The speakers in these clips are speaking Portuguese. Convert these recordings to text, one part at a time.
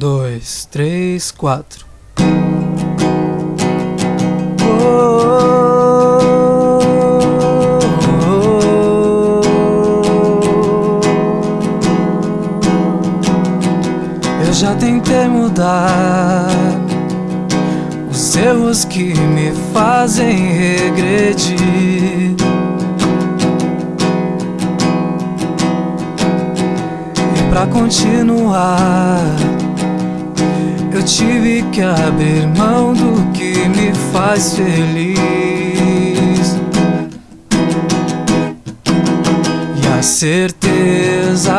dois, três, quatro. Eu já tentei mudar os erros que me fazem regredir. E pra continuar, eu tive que abrir mão do que me faz feliz. E a certeza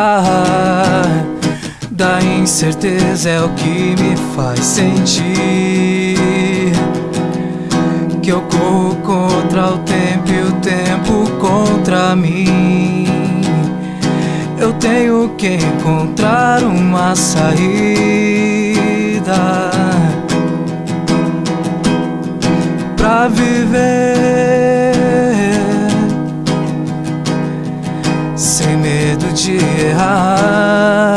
da incerteza é o que me faz sentir que eu corro contra o tempo e o tempo contra mim. Eu tenho que encontrar uma saída pra viver sem medo de errar.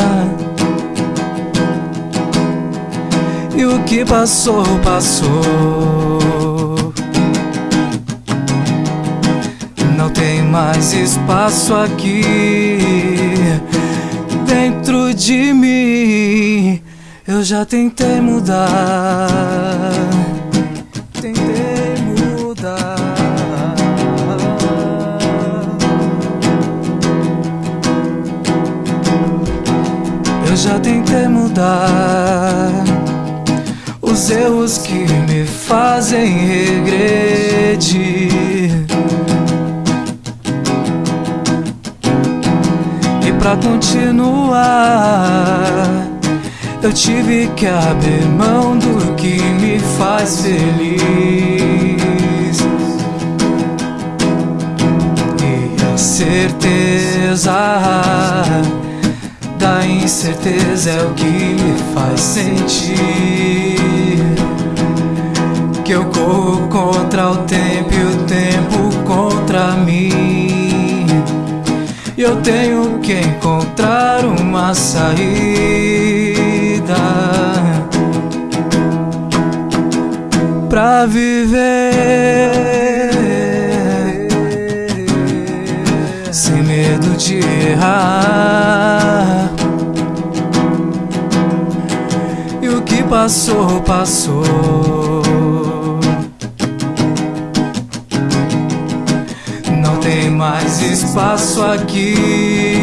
E o que passou, passou. Não tem mais espaço aqui dentro de mim. Eu já tentei mudar. Tentei mudar. Eu já tentei mudar os erros que me fazem regredir. E pra continuar, eu tive que abrir mão do que me faz feliz. E a certeza da incerteza é o que me faz sentir que eu corro contra o tempo e o tempo contra mim. E eu tenho que encontrar uma saída pra viver sem medo de errar. E o que passou, passou. Não tem mais espaço aqui